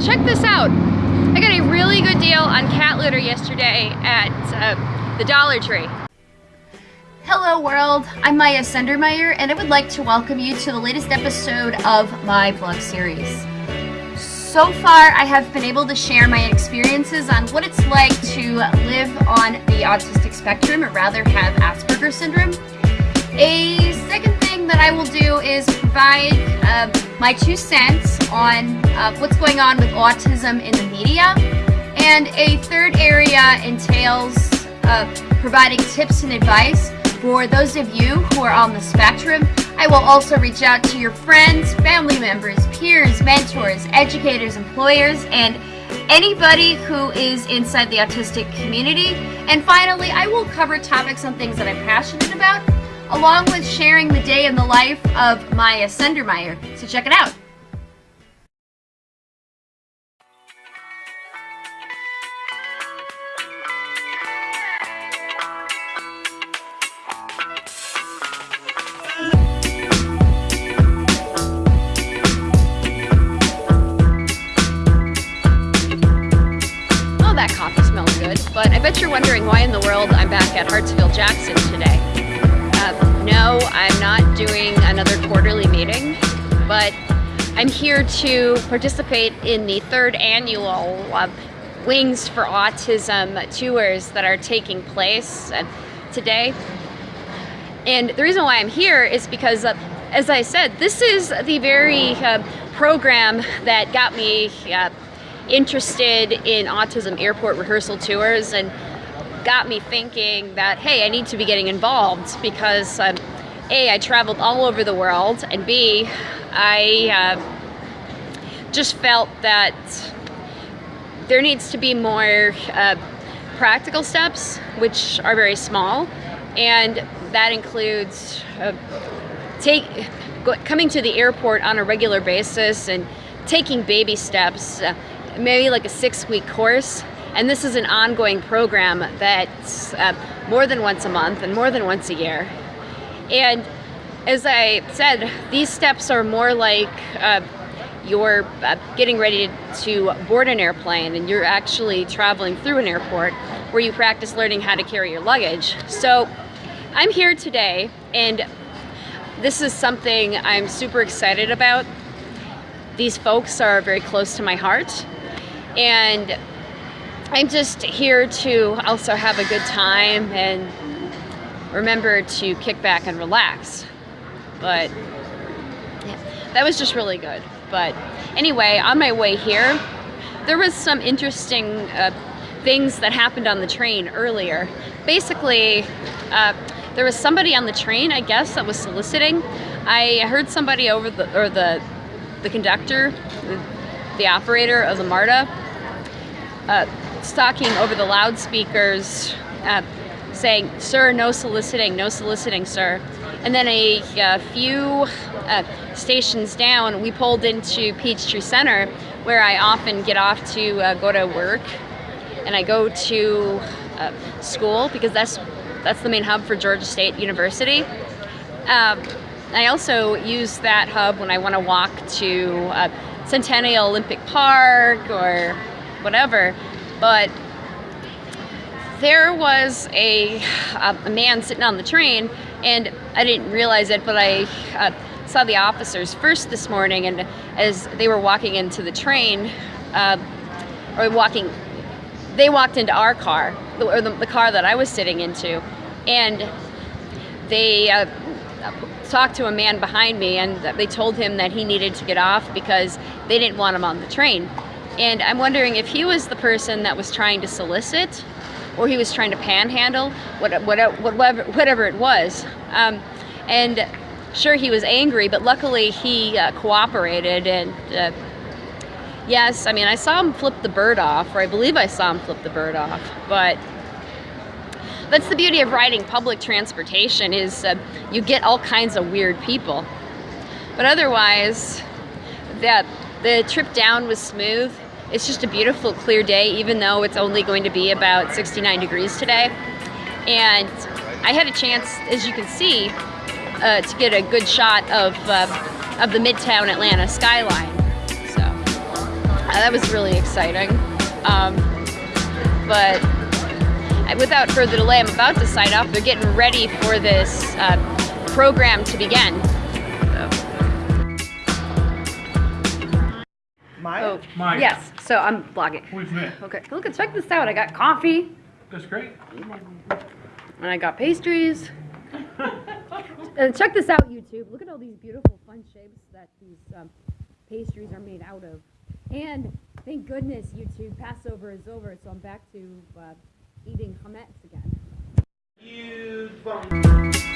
check this out. I got a really good deal on cat litter yesterday at uh, the Dollar Tree. Hello world, I'm Maya Sendermeyer and I would like to welcome you to the latest episode of my vlog series. So far I have been able to share my experiences on what it's like to live on the autistic spectrum or rather have Asperger's syndrome. A second thing that I will do is provide uh, my two cents on uh, what's going on with autism in the media. And a third area entails uh, providing tips and advice for those of you who are on the spectrum, I will also reach out to your friends, family members, peers, mentors, educators, employers, and anybody who is inside the autistic community. And finally, I will cover topics on things that I'm passionate about, along with sharing the day in the life of Maya Sendermeyer. So check it out. But I bet you're wondering why in the world I'm back at Hartsfield Jackson today. Uh, no, I'm not doing another quarterly meeting, but I'm here to participate in the third annual uh, Wings for Autism tours that are taking place uh, today. And the reason why I'm here is because, uh, as I said, this is the very uh, program that got me interested in autism airport rehearsal tours and got me thinking that, hey, I need to be getting involved because um, A, I traveled all over the world, and B, I uh, just felt that there needs to be more uh, practical steps, which are very small, and that includes uh, take, coming to the airport on a regular basis and taking baby steps uh, maybe like a six week course. And this is an ongoing program that's uh, more than once a month and more than once a year. And as I said, these steps are more like uh, you're uh, getting ready to board an airplane and you're actually traveling through an airport where you practice learning how to carry your luggage. So I'm here today and this is something I'm super excited about. These folks are very close to my heart and I'm just here to also have a good time and remember to kick back and relax. But yeah, that was just really good. But anyway, on my way here, there was some interesting uh, things that happened on the train earlier. Basically, uh, there was somebody on the train, I guess, that was soliciting. I heard somebody over the, or the, the conductor, the, the operator of the MARTA, uh, stalking over the loudspeakers uh, saying, sir, no soliciting, no soliciting, sir. And then a, a few uh, stations down, we pulled into Peachtree Center, where I often get off to uh, go to work. And I go to uh, school because that's, that's the main hub for Georgia State University. Um, I also use that hub when I want to walk to uh, Centennial Olympic Park or whatever, but there was a, a man sitting on the train and I didn't realize it, but I uh, saw the officers first this morning and as they were walking into the train, uh, or walking, they walked into our car, or the, the, car that I was sitting into, and they uh, talked to a man behind me and they told him that he needed to get off because they didn't want him on the train. And I'm wondering if he was the person that was trying to solicit or he was trying to panhandle, whatever, whatever, it was. Um, and sure, he was angry, but luckily he uh, cooperated and uh, yes, I mean, I saw him flip the bird off, or I believe I saw him flip the bird off, but that's the beauty of riding public transportation is uh, you get all kinds of weird people. But otherwise, that the trip down was smooth. It's just a beautiful clear day even though it's only going to be about 69 degrees today. And I had a chance, as you can see, uh, to get a good shot of, uh, of the Midtown Atlanta skyline. So that was really exciting. Um, but without further delay, I'm about to sign off. They're getting ready for this uh, program to begin. Maya? Oh, Maya. yes. So I'm vlogging. We've met. Okay, look, at check this out. I got coffee That's great. and I got pastries. and check this out, YouTube. Look at all these beautiful, fun shapes that these um, pastries are made out of. And thank goodness, YouTube, Passover is over, so I'm back to uh, eating chametz again. You.